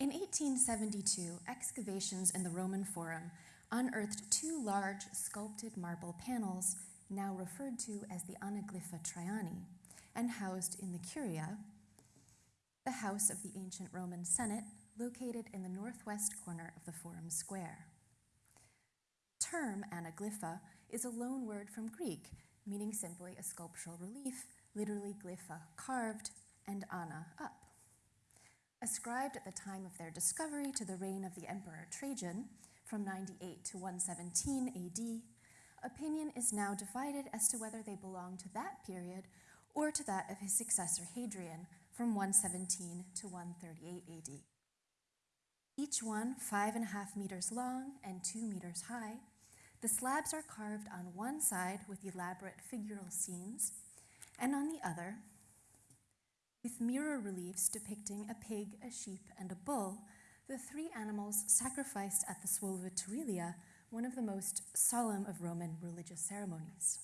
In 1872, excavations in the Roman Forum unearthed two large sculpted marble panels, now referred to as the Anaglypha Traiani, and housed in the Curia, the house of the ancient Roman Senate, located in the northwest corner of the Forum Square. Term anaglypha is a loan word from Greek, meaning simply a sculptural relief, literally glypha, carved, and ana, up. Ascribed at the time of their discovery to the reign of the Emperor Trajan, from 98 to 117 AD, opinion is now divided as to whether they belong to that period or to that of his successor Hadrian from 117 to 138 AD. Each one five and a half meters long and two meters high, the slabs are carved on one side with elaborate figural scenes, and on the other, with mirror reliefs depicting a pig, a sheep, and a bull, the three animals sacrificed at the Suovetaurilia, one of the most solemn of Roman religious ceremonies.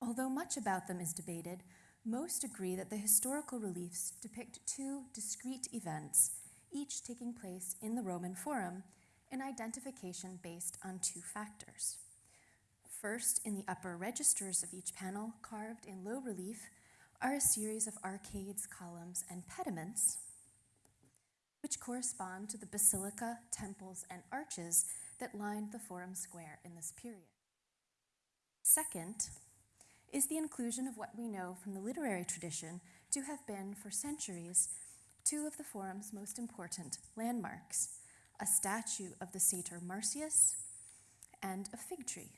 Although much about them is debated, most agree that the historical reliefs depict two discrete events, each taking place in the Roman Forum, an identification based on two factors. First, in the upper registers of each panel, carved in low relief, are a series of arcades, columns, and pediments, which correspond to the basilica, temples, and arches that lined the Forum Square in this period. Second, is the inclusion of what we know from the literary tradition to have been, for centuries, two of the Forum's most important landmarks a statue of the satyr Marsyas and a fig tree,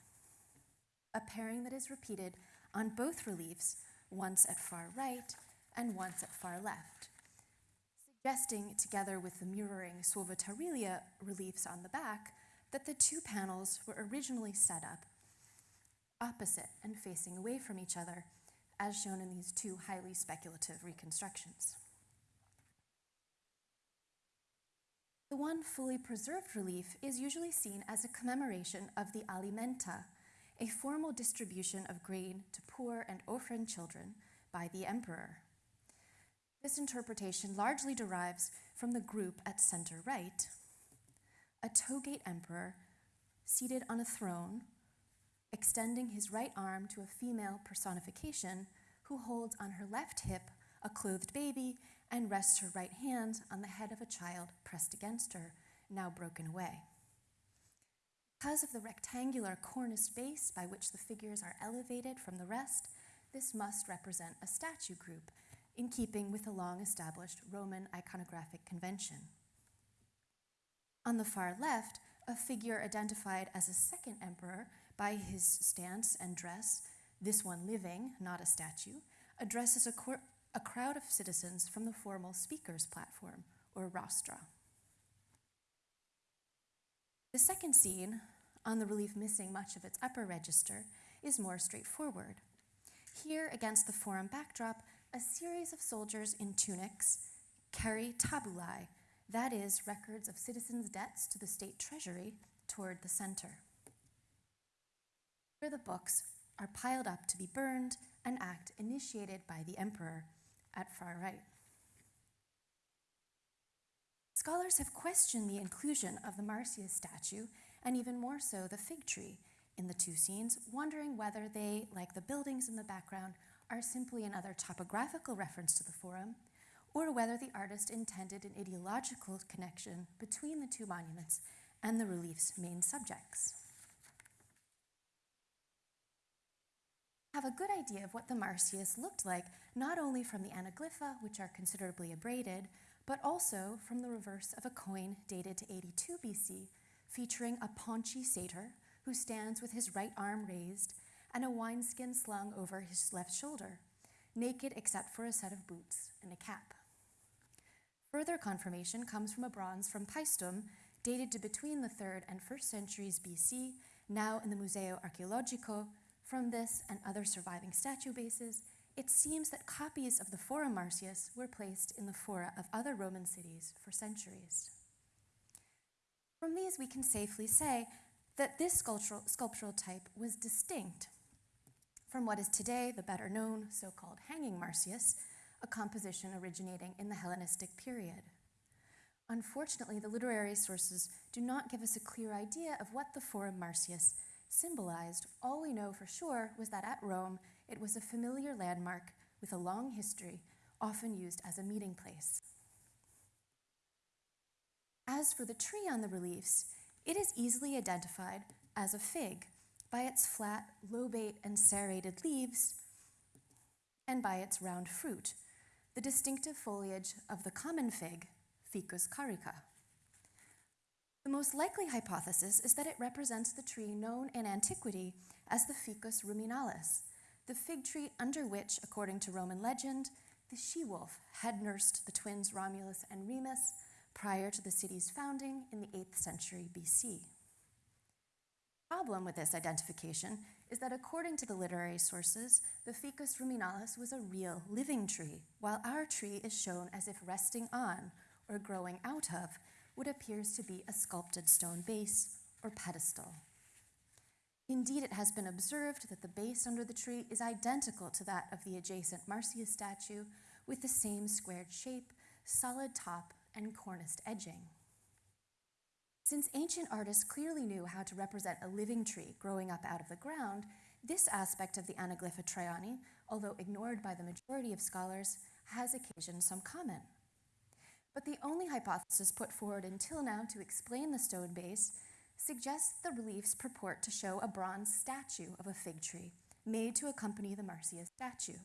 a pairing that is repeated on both reliefs, once at far right and once at far left, suggesting, together with the mirroring Suovetaurilia reliefs on the back, that the two panels were originally set up opposite and facing away from each other, as shown in these two highly speculative reconstructions. The one fully preserved relief is usually seen as a commemoration of the alimenta, a formal distribution of grain to poor and orphan children by the emperor. This interpretation largely derives from the group at center right, a Togate emperor seated on a throne extending his right arm to a female personification who holds on her left hip a clothed baby and rests her right hand on the head of a child pressed against her, now broken away. Because of the rectangular corniced base by which the figures are elevated from the rest, this must represent a statue group in keeping with a long established Roman iconographic convention. On the far left, a figure identified as a second emperor by his stance and dress, this one living, not a statue, addresses a, a crowd of citizens from the formal speaker's platform, or rostra. The second scene, on the relief missing much of its upper register, is more straightforward. Here, against the forum backdrop, a series of soldiers in tunics carry tabulae, that is, records of citizens' debts to the state treasury, toward the center Here the books are piled up to be burned, an act initiated by the emperor at far right. Scholars have questioned the inclusion of the Marsyas statue, and even more so the fig tree, in the two scenes, wondering whether they, like the buildings in the background, are simply another topographical reference to the forum, or whether the artist intended an ideological connection between the two monuments and the relief's main subjects. have a good idea of what the Marsyas looked like, not only from the anaglypha, which are considerably abraded, but also from the reverse of a coin dated to 82 BC, featuring a paunchy satyr who stands with his right arm raised and a wineskin slung over his left shoulder, naked except for a set of boots and a cap. Further confirmation comes from a bronze from Paestum, dated to between the 3rd and 1st centuries BC, now in the Museo Archeologico from this and other surviving statue bases, it seems that copies of the Forum Marsyas were placed in the fora of other Roman cities for centuries. From these, we can safely say that this sculptural, sculptural type was distinct from what is today the better known so called hanging Marsyas, a composition originating in the Hellenistic period. Unfortunately, the literary sources do not give us a clear idea of what the Forum Marsyas symbolized. All we know for sure was that at Rome, it was a familiar landmark with a long history, often used as a meeting place. As for the tree on the reliefs, it is easily identified as a fig by its flat, lobate, and serrated leaves and by its round fruit, the distinctive foliage of the common fig, Ficus carica. The most likely hypothesis is that it represents the tree known in antiquity as the Ficus ruminalis, the fig tree under which, according to Roman legend, the she wolf had nursed the twins Romulus and Remus prior to the city's founding in the 8th century BC. The problem with this identification is that according to the literary sources, the Ficus ruminalis was a real living tree, while our tree is shown as if resting on or growing out of what appears to be a sculpted stone base or pedestal. Indeed, it has been observed that the base under the tree is identical to that of the adjacent Marsyas statue, with the same squared shape, solid top, and corniced edging. Since ancient artists clearly knew how to represent a living tree growing up out of the ground, this aspect of the Anaglypha Traiani, although ignored by the majority of scholars, has occasioned some comment. But the only hypothesis put forward until now to explain the stone base suggests the reliefs purport to show a bronze statue of a fig tree made to accompany the Marsyas statue.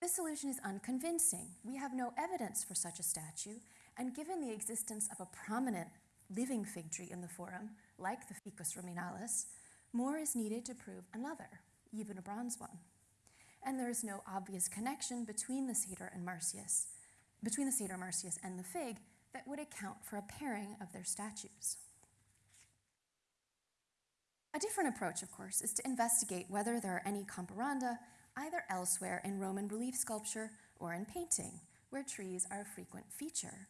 This solution is unconvincing. We have no evidence for such a statue, and given the existence of a prominent living fig tree in the forum, like the Ficus ruminalis, more is needed to prove another, even a bronze one. And there is no obvious connection between the satyr and Marsyas, between the satyr Marsyas and the fig that would account for a pairing of their statues. A different approach, of course, is to investigate whether there are any comparanda either elsewhere in Roman relief sculpture or in painting, where trees are a frequent feature,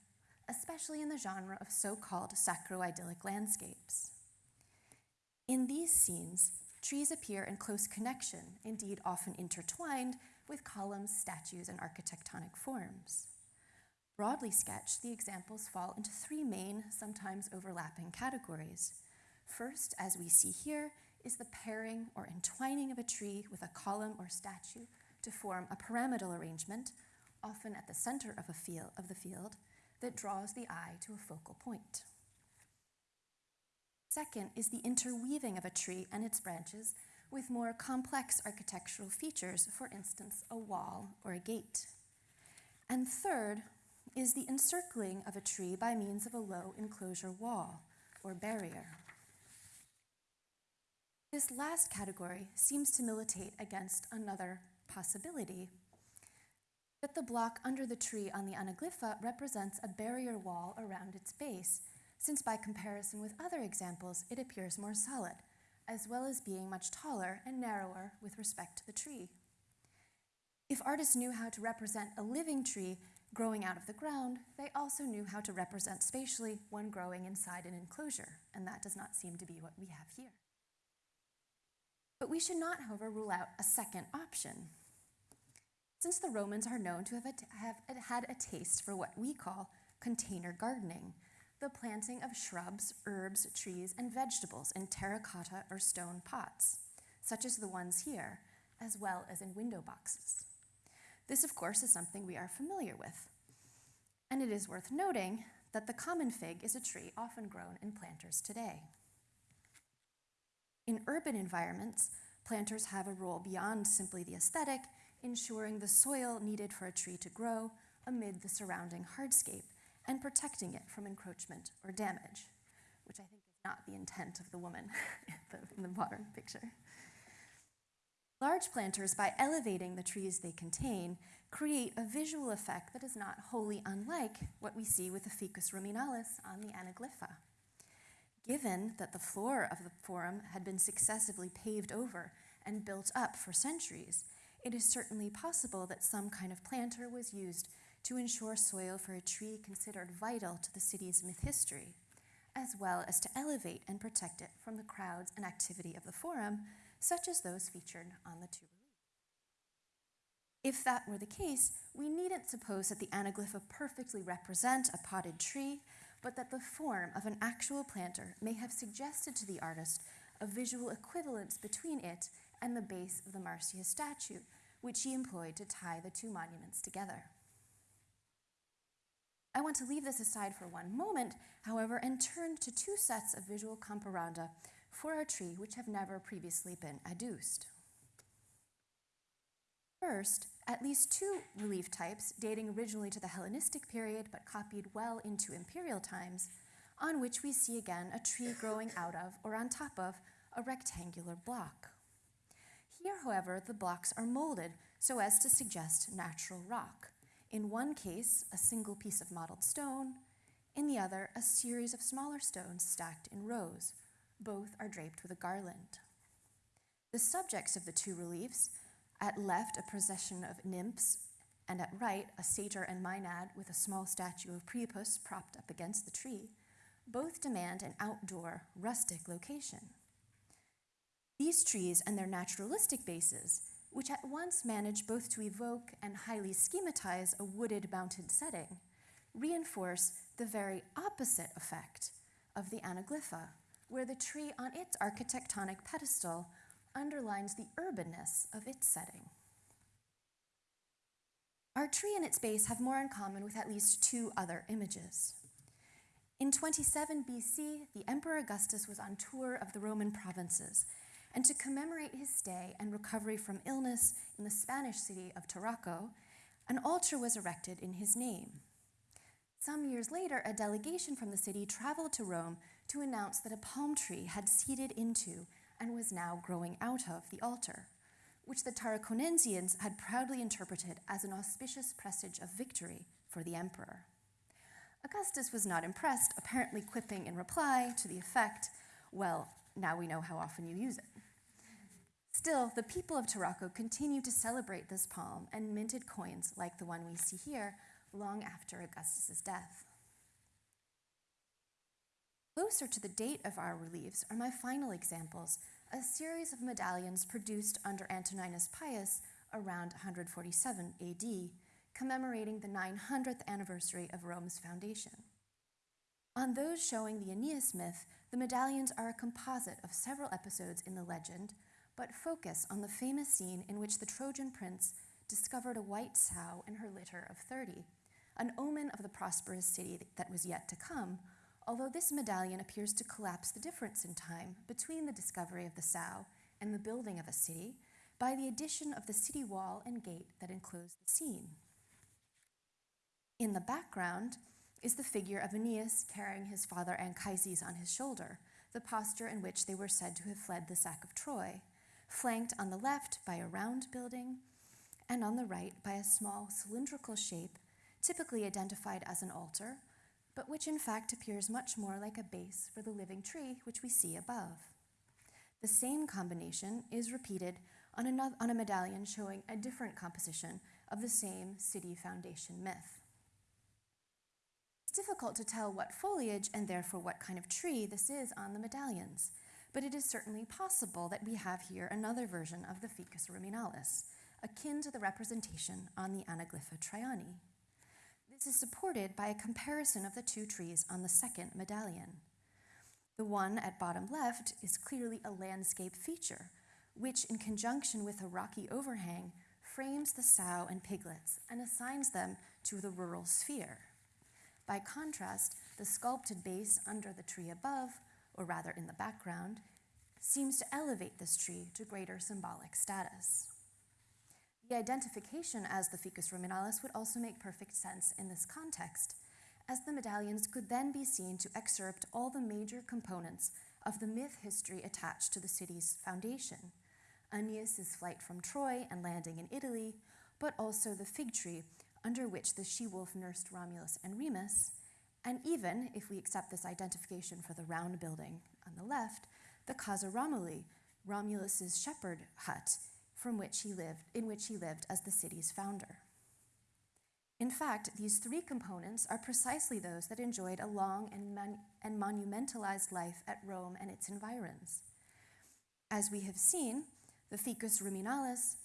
especially in the genre of so called sacro-idyllic landscapes. In these scenes, trees appear in close connection, indeed often intertwined, with columns, statues, and architectonic forms. Broadly sketched, the examples fall into three main, sometimes overlapping categories. First, as we see here, is the pairing or entwining of a tree with a column or statue to form a pyramidal arrangement, often at the center of, a field, of the field, that draws the eye to a focal point. Second is the interweaving of a tree and its branches with more complex architectural features, for instance, a wall or a gate. And third is the encircling of a tree by means of a low enclosure wall or barrier. This last category seems to militate against another possibility that the block under the tree on the anaglypha represents a barrier wall around its base, since by comparison with other examples, it appears more solid, as well as being much taller and narrower with respect to the tree. If artists knew how to represent a living tree growing out of the ground, they also knew how to represent spatially one growing inside an enclosure, and that does not seem to be what we have here. But we should not, however, rule out a second option. Since the Romans are known to have, have had a taste for what we call container gardening, the planting of shrubs, herbs, trees, and vegetables in terracotta or stone pots, such as the ones here, as well as in window boxes. This, of course, is something we are familiar with. And it is worth noting that the common fig is a tree often grown in planters today. In urban environments, planters have a role beyond simply the aesthetic, ensuring the soil needed for a tree to grow amid the surrounding hardscape and protecting it from encroachment or damage, which I think is not the intent of the woman in, the, modern picture. Large planters, by elevating the trees they contain, create a visual effect that is not wholly unlike what we see with the Ficus ruminalis on the Anaglypha. Given that the floor of the forum had been successively paved over and built up for centuries, it is certainly possible that some kind of planter was used to ensure soil for a tree considered vital to the city's myth history, as well as to elevate and protect it from the crowds and activity of the forum, such as those featured on the two If that were the case, we needn't suppose that the anaglypha perfectly represent a potted tree, but that the form of an actual planter may have suggested to the artist a visual equivalence between it and the base of the Marsyas statue, which he employed to tie the two monuments together. I want to leave this aside for one moment, however, and turn to two sets of visual comparanda for our tree which have never previously been adduced. First, at least two relief types, dating originally to the Hellenistic period but copied well into imperial times, on which we see again a tree growing out of or on top of a rectangular block. Here, however, the blocks are molded so as to suggest natural rock. In one case, a single piece of modeled stone, in the other, a series of smaller stones stacked in rows. Both are draped with a garland. The subjects of the two reliefs, at left, a procession of nymphs, and at right, a satyr and maenad with a small statue of Priapus propped up against the tree, both demand an outdoor, rustic location. These trees and their naturalistic bases, which at once manage both to evoke and highly schematize a wooded mountain setting, reinforce the very opposite effect of the anaglypha, where the tree on its architectonic pedestal underlines the urbanness of its setting. Our tree and its base have more in common with at least two other images. In 27 BC, the Emperor Augustus was on tour of the Roman provinces, and to commemorate his stay and recovery from illness in the Spanish city of Tarraco, an altar was erected in his name. Some years later, a delegation from the city traveled to Rome to announce that a palm tree had seeded into and was now growing out of the altar, which the Tarraconensians had proudly interpreted as an auspicious presage of victory for the emperor. Augustus was not impressed, apparently quipping in reply to the effect, Well, now we know how often you use it. Still, the people of Tarraco continued to celebrate this palm and minted coins like the one we see here long after Augustus's death. Closer to the date of our reliefs are my final examples, a series of medallions produced under Antoninus Pius around 147 AD, commemorating the 900th anniversary of Rome's foundation. On those showing the Aeneas myth, the medallions are a composite of several episodes in the legend, but focus on the famous scene in which the Trojan prince discovered a white sow and her litter of 30, an omen of the prosperous city that was yet to come, although this medallion appears to collapse the difference in time between the discovery of the sow and the building of a city by the addition of the city wall and gate that enclose the scene. In the background is the figure of Aeneas carrying his father Anchises on his shoulder, the posture in which they were said to have fled the sack of Troy, flanked on the left by a round building and on the right by a small cylindrical shape, typically identified as an altar, but which in fact appears much more like a base for the living tree which we see above. The same combination is repeated on, another, on a medallion showing a different composition of the same city foundation myth. It's difficult to tell what foliage and therefore what kind of tree this is on the medallions, but it is certainly possible that we have here another version of the Ficus ruminalis, akin to the representation on the Anaglypha Traiani. This is supported by a comparison of the two trees on the second medallion. The one at bottom left is clearly a landscape feature, which, in conjunction with a rocky overhang, frames the sow and piglets and assigns them to the rural sphere. By contrast, the sculpted base under the tree above, or rather in the background, seems to elevate this tree to greater symbolic status. The identification as the Ficus ruminalis would also make perfect sense in this context, as the medallions could then be seen to excerpt all the major components of the myth history attached to the city's foundation. Aeneas' flight from Troy and landing in Italy, but also the fig tree under which the she wolf nursed Romulus and Remus, and even, if we accept this identification for the round building on the left, the Casa Romuli, Romulus's shepherd hut, from which he lived, in which he lived as the city's founder. In fact, these three components are precisely those that enjoyed a long and, and monumentalized life at Rome and its environs. As we have seen, the Ficus ruminalis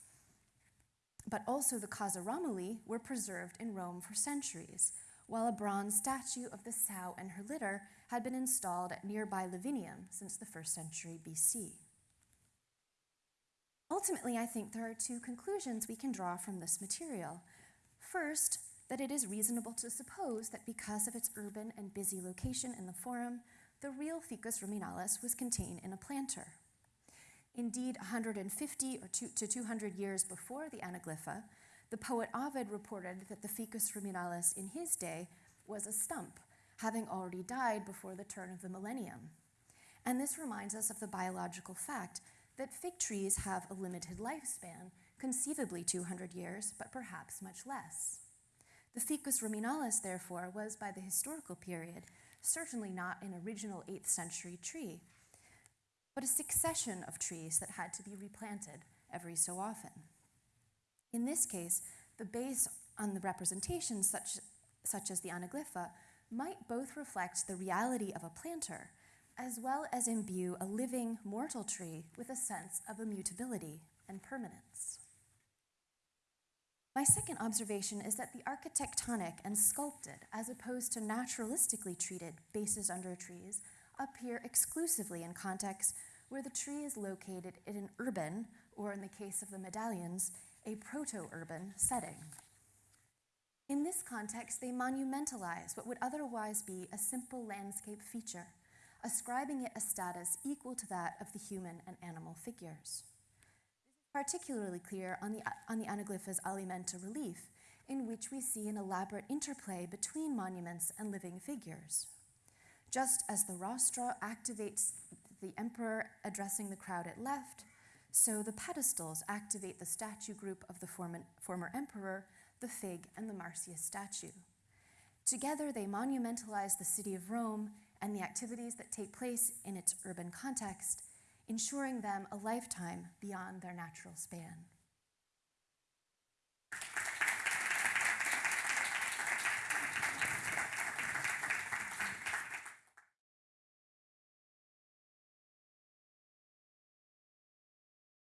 but also the Casa Romuli were preserved in Rome for centuries, while a bronze statue of the sow and her litter had been installed at nearby Lavinium since the first century BC. Ultimately, I think there are two conclusions we can draw from this material. First, that it is reasonable to suppose that because of its urban and busy location in the Forum, the real Ficus Ruminalis was contained in a planter. Indeed, 150 or two, to 200 years before the Anaglypha, the poet Ovid reported that the Ficus ruminalis in his day was a stump, having already died before the turn of the millennium. And this reminds us of the biological fact that fig trees have a limited lifespan, conceivably 200 years, but perhaps much less. The Ficus ruminalis, therefore, was by the historical period certainly not an original 8th century tree, but a succession of trees that had to be replanted every so often. In this case, the base on the representations, such, such as the anaglypha, might both reflect the reality of a planter, as well as imbue a living mortal tree with a sense of immutability and permanence. My second observation is that the architectonic and sculpted, as opposed to naturalistically treated bases under trees, appear exclusively in contexts where the tree is located in an urban, or in the case of the medallions, a proto urban setting. In this context, they monumentalize what would otherwise be a simple landscape feature, ascribing it a status equal to that of the human and animal figures. This is particularly clear on the, on the Anaglypha's alimenta relief, in which we see an elaborate interplay between monuments and living figures. Just as the rostra activates the emperor addressing the crowd at left, so the pedestals activate the statue group of the former, former emperor, the fig, and the Marsyas statue. Together, they monumentalize the city of Rome and the activities that take place in its urban context, ensuring them a lifetime beyond their natural span.